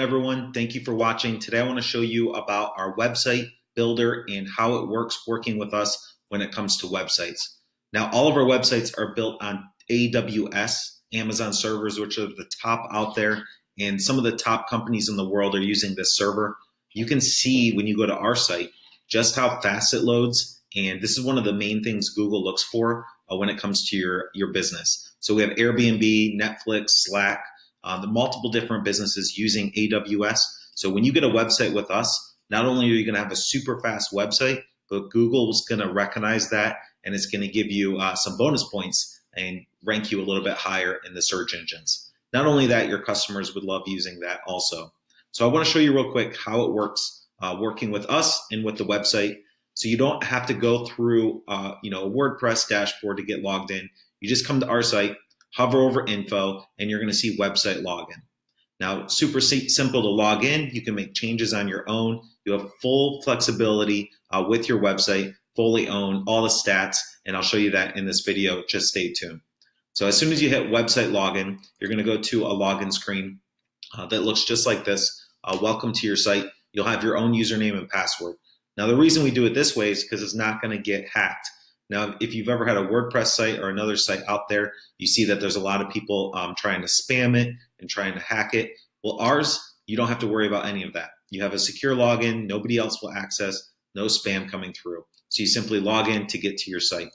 everyone. Thank you for watching. Today I want to show you about our website builder and how it works working with us when it comes to websites. Now, all of our websites are built on AWS, Amazon servers, which are the top out there, and some of the top companies in the world are using this server. You can see when you go to our site just how fast it loads, and this is one of the main things Google looks for uh, when it comes to your, your business. So we have Airbnb, Netflix, Slack, uh, the multiple different businesses using AWS. So when you get a website with us, not only are you going to have a super fast website, but Google is going to recognize that and it's going to give you uh, some bonus points and rank you a little bit higher in the search engines. Not only that, your customers would love using that also. So I want to show you real quick how it works uh, working with us and with the website. So you don't have to go through uh, you know a WordPress dashboard to get logged in. You just come to our site, hover over info, and you're going to see website login. Now, super simple to log in. You can make changes on your own. You have full flexibility uh, with your website, fully own all the stats, and I'll show you that in this video. Just stay tuned. So as soon as you hit website login, you're going to go to a login screen uh, that looks just like this. Uh, welcome to your site. You'll have your own username and password. Now, the reason we do it this way is because it's not going to get hacked. Now, if you've ever had a WordPress site or another site out there, you see that there's a lot of people um, trying to spam it and trying to hack it. Well, ours, you don't have to worry about any of that. You have a secure login, nobody else will access, no spam coming through. So you simply log in to get to your site.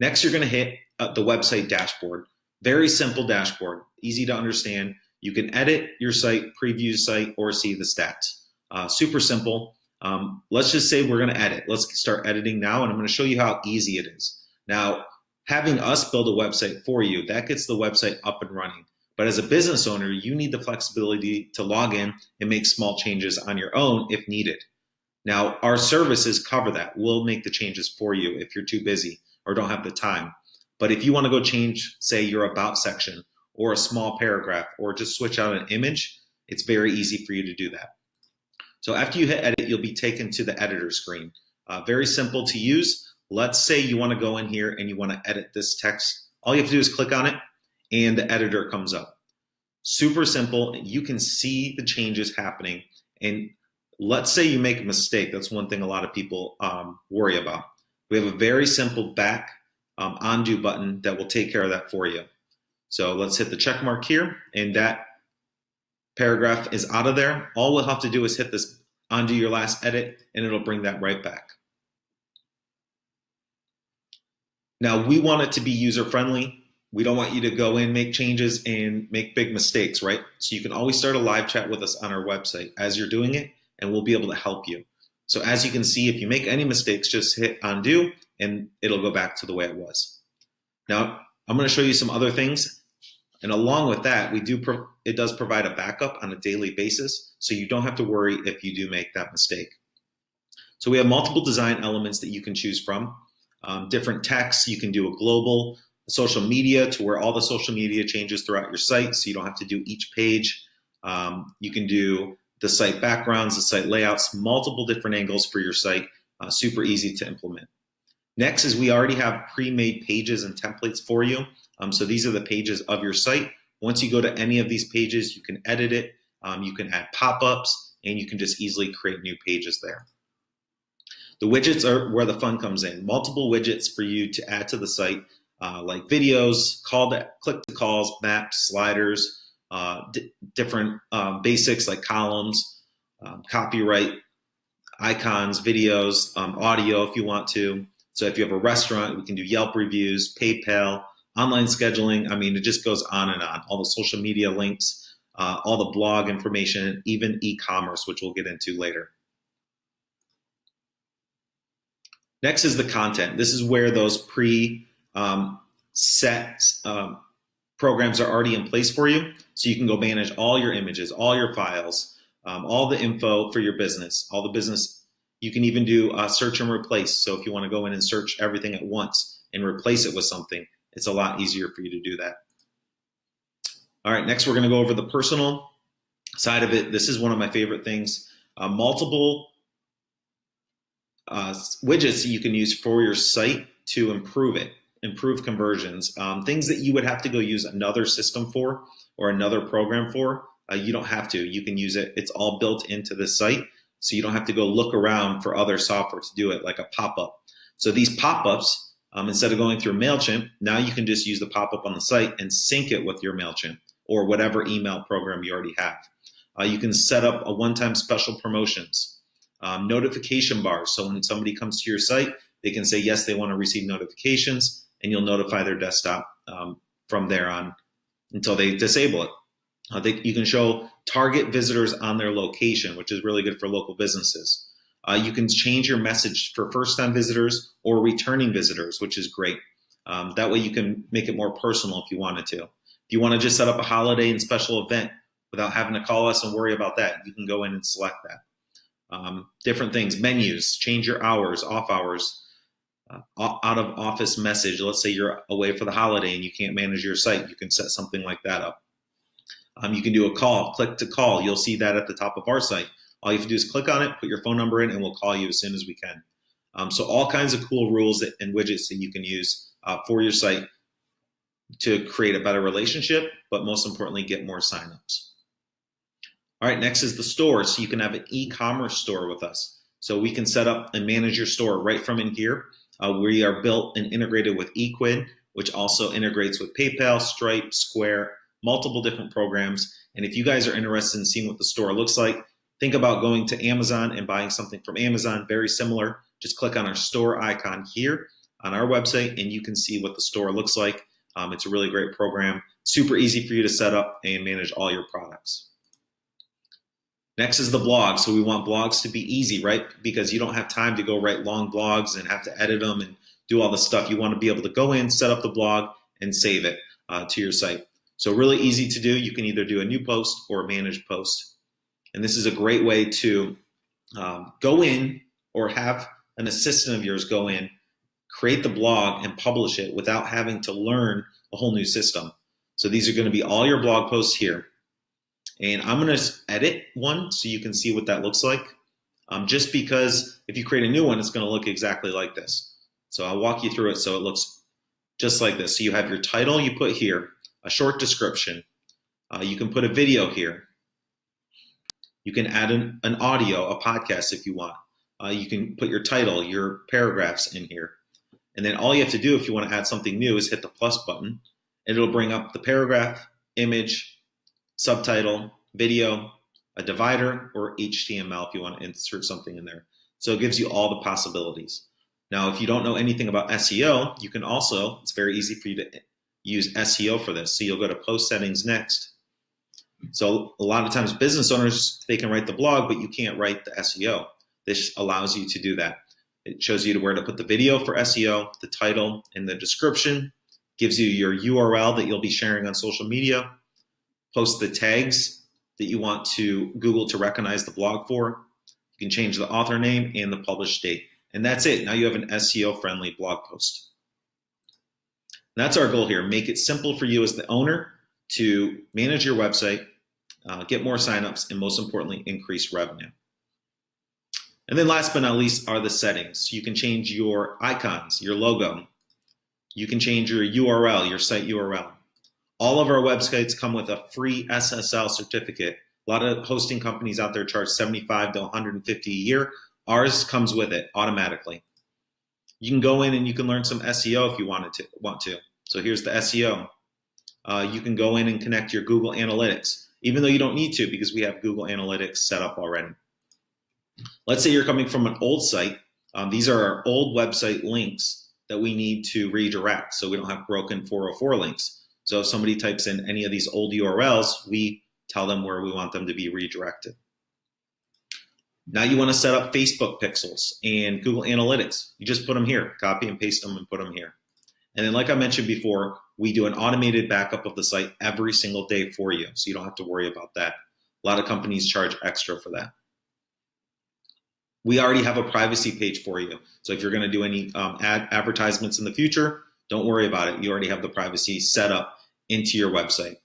Next, you're going to hit uh, the website dashboard. Very simple dashboard, easy to understand. You can edit your site, preview site, or see the stats. Uh, super simple. Um, let's just say we're going to edit. Let's start editing now, and I'm going to show you how easy it is. Now, having us build a website for you, that gets the website up and running. But as a business owner, you need the flexibility to log in and make small changes on your own if needed. Now, our services cover that. We'll make the changes for you if you're too busy or don't have the time. But if you want to go change, say, your About section or a small paragraph or just switch out an image, it's very easy for you to do that. So after you hit edit, you'll be taken to the editor screen. Uh, very simple to use. Let's say you want to go in here and you want to edit this text. All you have to do is click on it and the editor comes up. Super simple. You can see the changes happening. And let's say you make a mistake. That's one thing a lot of people um, worry about. We have a very simple back um, undo button that will take care of that for you. So let's hit the check mark here and that paragraph is out of there. All we'll have to do is hit this undo your last edit and it'll bring that right back. Now we want it to be user friendly. We don't want you to go in, make changes and make big mistakes, right? So you can always start a live chat with us on our website as you're doing it and we'll be able to help you. So as you can see, if you make any mistakes, just hit undo and it'll go back to the way it was. Now, I'm gonna show you some other things. And along with that, we do it does provide a backup on a daily basis, so you don't have to worry if you do make that mistake. So we have multiple design elements that you can choose from. Um, different texts, you can do a global social media to where all the social media changes throughout your site, so you don't have to do each page. Um, you can do the site backgrounds, the site layouts, multiple different angles for your site, uh, super easy to implement. Next is we already have pre-made pages and templates for you. Um, so these are the pages of your site. Once you go to any of these pages, you can edit it, um, you can add pop-ups, and you can just easily create new pages there. The widgets are where the fun comes in. Multiple widgets for you to add to the site, uh, like videos, call to, click to calls, maps, sliders, uh, different um, basics like columns, um, copyright, icons, videos, um, audio if you want to. So if you have a restaurant, we can do Yelp reviews, PayPal, online scheduling. I mean, it just goes on and on. All the social media links, uh, all the blog information, even e-commerce, which we'll get into later. Next is the content. This is where those pre um, set um, programs are already in place for you. So you can go manage all your images, all your files, um, all the info for your business, all the business. You can even do a search and replace. So if you want to go in and search everything at once and replace it with something, it's a lot easier for you to do that. All right, next we're going to go over the personal side of it. This is one of my favorite things. Uh, multiple uh, widgets you can use for your site to improve it improve conversions. Um, things that you would have to go use another system for or another program for, uh, you don't have to. You can use it. It's all built into the site, so you don't have to go look around for other software to do it, like a pop-up. So these pop-ups, um, instead of going through MailChimp, now you can just use the pop-up on the site and sync it with your MailChimp or whatever email program you already have. Uh, you can set up a one-time special promotions, um, notification bars. So when somebody comes to your site, they can say yes, they want to receive notifications, and you'll notify their desktop um, from there on until they disable it. Uh, they, you can show target visitors on their location, which is really good for local businesses. Uh, you can change your message for first-time visitors or returning visitors, which is great. Um, that way you can make it more personal if you wanted to. If you want to just set up a holiday and special event without having to call us and worry about that, you can go in and select that. Um, different things, menus, change your hours, off hours, uh, out of office message. Let's say you're away for the holiday and you can't manage your site. You can set something like that up. Um, you can do a call, click to call. You'll see that at the top of our site. All you have to do is click on it, put your phone number in, and we'll call you as soon as we can. Um, so all kinds of cool rules that, and widgets that you can use uh, for your site to create a better relationship, but most importantly, get more signups. All right, next is the store. So you can have an e-commerce store with us. So we can set up and manage your store right from in here. Uh, we are built and integrated with Ecwid, which also integrates with PayPal, Stripe, Square, multiple different programs. And if you guys are interested in seeing what the store looks like, think about going to Amazon and buying something from Amazon, very similar. Just click on our store icon here on our website and you can see what the store looks like. Um, it's a really great program, super easy for you to set up and manage all your products. Next is the blog. So we want blogs to be easy, right? Because you don't have time to go write long blogs and have to edit them and do all the stuff. You want to be able to go in, set up the blog, and save it uh, to your site. So really easy to do. You can either do a new post or a managed post. And this is a great way to um, go in or have an assistant of yours go in, create the blog and publish it without having to learn a whole new system. So these are going to be all your blog posts here. And I'm going to edit one so you can see what that looks like. Um, just because if you create a new one, it's going to look exactly like this. So I'll walk you through it so it looks just like this. So you have your title you put here, a short description. Uh, you can put a video here. You can add an, an audio, a podcast if you want. Uh, you can put your title, your paragraphs in here. And then all you have to do if you want to add something new is hit the plus button and it'll bring up the paragraph, image, subtitle, video, a divider, or HTML if you want to insert something in there. So it gives you all the possibilities. Now, if you don't know anything about SEO, you can also, it's very easy for you to use SEO for this. So you'll go to post settings next. So a lot of times business owners, they can write the blog, but you can't write the SEO. This allows you to do that. It shows you where to put the video for SEO, the title, and the description, gives you your URL that you'll be sharing on social media, post the tags that you want to Google to recognize the blog for. You can change the author name and the published date. And that's it. Now you have an SEO friendly blog post. And that's our goal here. Make it simple for you as the owner to manage your website, uh, get more signups, and most importantly, increase revenue. And then last but not least are the settings. You can change your icons, your logo. You can change your URL, your site URL. All of our websites come with a free SSL certificate. A lot of hosting companies out there charge 75 to 150 a year. Ours comes with it automatically. You can go in and you can learn some SEO if you wanted to want to. So here's the SEO. Uh, you can go in and connect your Google Analytics, even though you don't need to because we have Google Analytics set up already. Let's say you're coming from an old site. Um, these are our old website links that we need to redirect so we don't have broken 404 links. So if somebody types in any of these old URLs, we tell them where we want them to be redirected. Now you want to set up Facebook pixels and Google Analytics. You just put them here, copy and paste them and put them here. And then like I mentioned before, we do an automated backup of the site every single day for you. So you don't have to worry about that. A lot of companies charge extra for that. We already have a privacy page for you. So if you're going to do any um, ad advertisements in the future, don't worry about it. You already have the privacy set up into your website.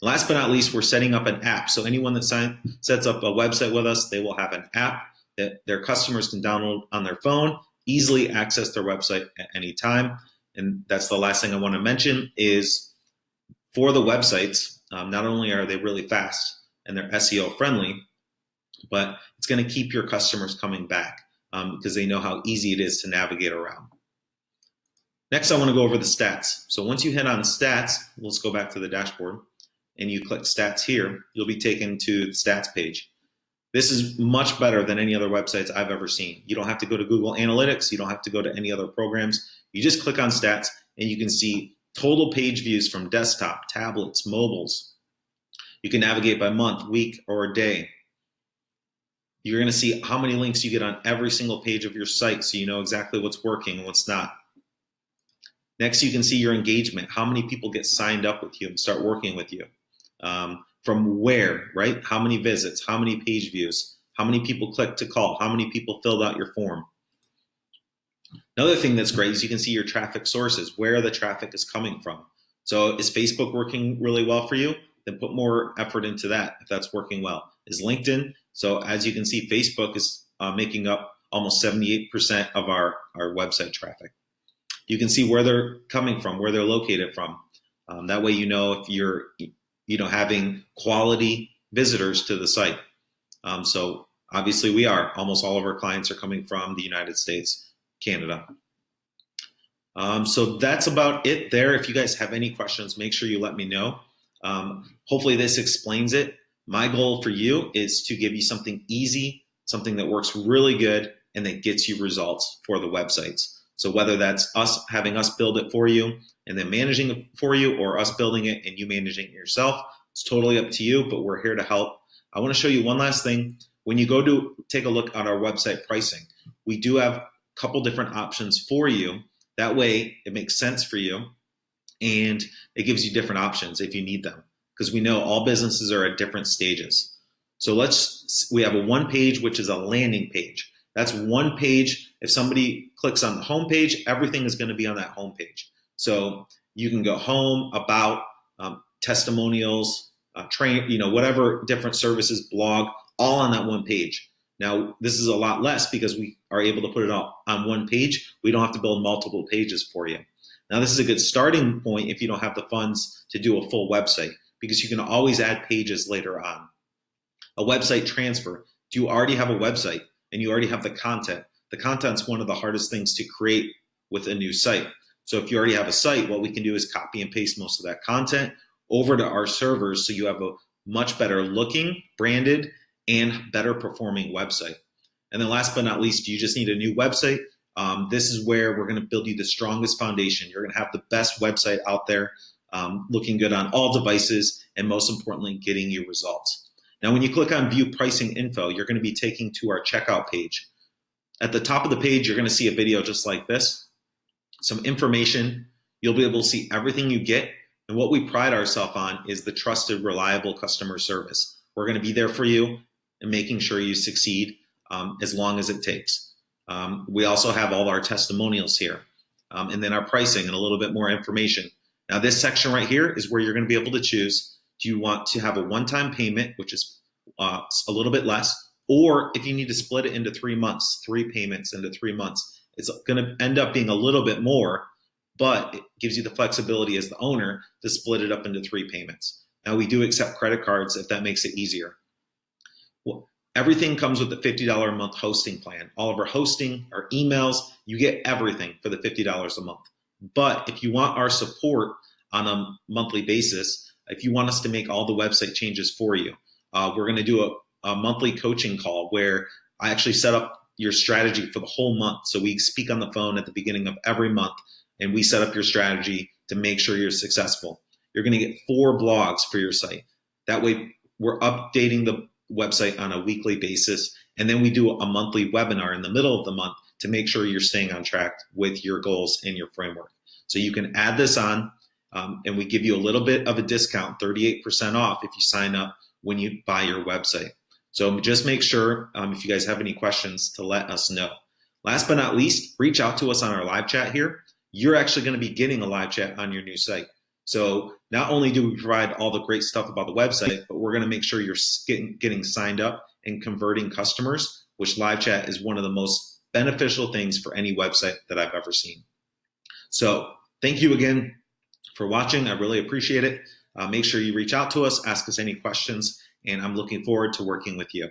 Last but not least, we're setting up an app. So anyone that sign, sets up a website with us, they will have an app that their customers can download on their phone, easily access their website at any time. And that's the last thing I want to mention is for the websites, um, not only are they really fast, and they're SEO friendly, but it's going to keep your customers coming back um, because they know how easy it is to navigate around. Next, I want to go over the stats. So once you hit on stats, let's go back to the dashboard and you click stats here, you'll be taken to the stats page. This is much better than any other websites I've ever seen. You don't have to go to Google Analytics. You don't have to go to any other programs. You just click on stats and you can see total page views from desktop, tablets, mobiles. You can navigate by month, week, or day. You're going to see how many links you get on every single page of your site so you know exactly what's working and what's not. Next, you can see your engagement, how many people get signed up with you and start working with you. Um, from where, right? How many visits, how many page views, how many people clicked to call, how many people filled out your form. Another thing that's great is you can see your traffic sources, where the traffic is coming from. So is Facebook working really well for you? Then put more effort into that if that's working well. Is LinkedIn? So as you can see, Facebook is uh, making up almost 78% of our, our website traffic. You can see where they're coming from, where they're located from. Um, that way you know if you're you know having quality visitors to the site. Um, so obviously we are. Almost all of our clients are coming from the United States, Canada. Um, so that's about it there. If you guys have any questions, make sure you let me know. Um, hopefully this explains it. My goal for you is to give you something easy, something that works really good, and that gets you results for the websites. So whether that's us having us build it for you and then managing it for you or us building it and you managing it yourself, it's totally up to you, but we're here to help. I want to show you one last thing. When you go to take a look at our website pricing, we do have a couple different options for you. That way it makes sense for you and it gives you different options if you need them because we know all businesses are at different stages. So let's, we have a one page, which is a landing page. That's one page. If somebody clicks on the home page, everything is going to be on that home page. So you can go home, about, um, testimonials, uh, train, you know, whatever different services, blog, all on that one page. Now, this is a lot less because we are able to put it all on one page. We don't have to build multiple pages for you. Now, this is a good starting point if you don't have the funds to do a full website because you can always add pages later on. A website transfer. Do you already have a website? and you already have the content. The content's one of the hardest things to create with a new site. So if you already have a site, what we can do is copy and paste most of that content over to our servers so you have a much better looking, branded, and better performing website. And then last but not least, you just need a new website. Um, this is where we're going to build you the strongest foundation. You're going to have the best website out there, um, looking good on all devices, and most importantly, getting you results. Now, when you click on view pricing info, you're going to be taken to our checkout page. At the top of the page, you're going to see a video just like this, some information. You'll be able to see everything you get. And what we pride ourselves on is the trusted, reliable customer service. We're going to be there for you and making sure you succeed um, as long as it takes. Um, we also have all our testimonials here um, and then our pricing and a little bit more information. Now, this section right here is where you're going to be able to choose do you want to have a one-time payment, which is uh, a little bit less, or if you need to split it into three months, three payments into three months, it's going to end up being a little bit more, but it gives you the flexibility as the owner to split it up into three payments. Now we do accept credit cards if that makes it easier. Well, everything comes with the $50 a month hosting plan. All of our hosting, our emails, you get everything for the $50 a month. But if you want our support on a monthly basis, if you want us to make all the website changes for you, uh, we're going to do a, a monthly coaching call where I actually set up your strategy for the whole month. So we speak on the phone at the beginning of every month and we set up your strategy to make sure you're successful. You're going to get four blogs for your site. That way, we're updating the website on a weekly basis. And then we do a monthly webinar in the middle of the month to make sure you're staying on track with your goals and your framework. So you can add this on. Um, and we give you a little bit of a discount, 38% off if you sign up when you buy your website. So just make sure um, if you guys have any questions to let us know. Last but not least, reach out to us on our live chat here. You're actually going to be getting a live chat on your new site. So not only do we provide all the great stuff about the website, but we're going to make sure you're getting, getting signed up and converting customers, which live chat is one of the most beneficial things for any website that I've ever seen. So thank you again for watching. I really appreciate it. Uh, make sure you reach out to us, ask us any questions, and I'm looking forward to working with you.